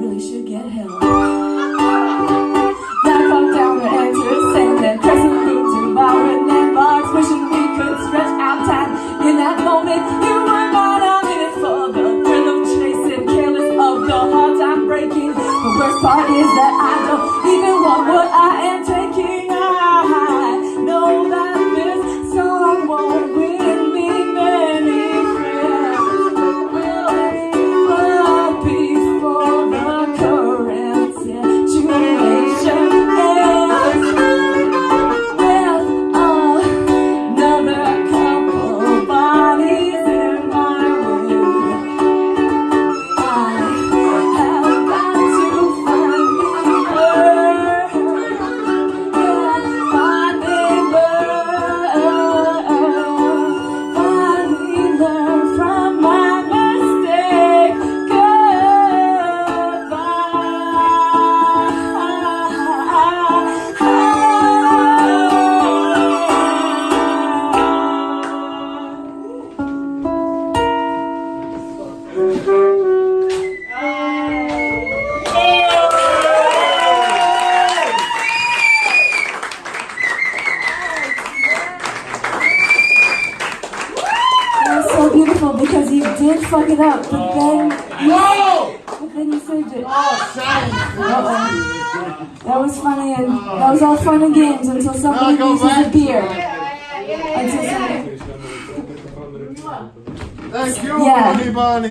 really should get help. The wishing we could stretch out time. In that moment, you were mine, I'm in it for the thrill of chasing, careless of the breaking. The worst part is that I don't because you did fuck it up, but then Whoa! but then you saved it. Oh. Uh-oh. That was funny and that was all fun and games until somebody uses a beer. Until somebody Thank you, Yeah. Bunny.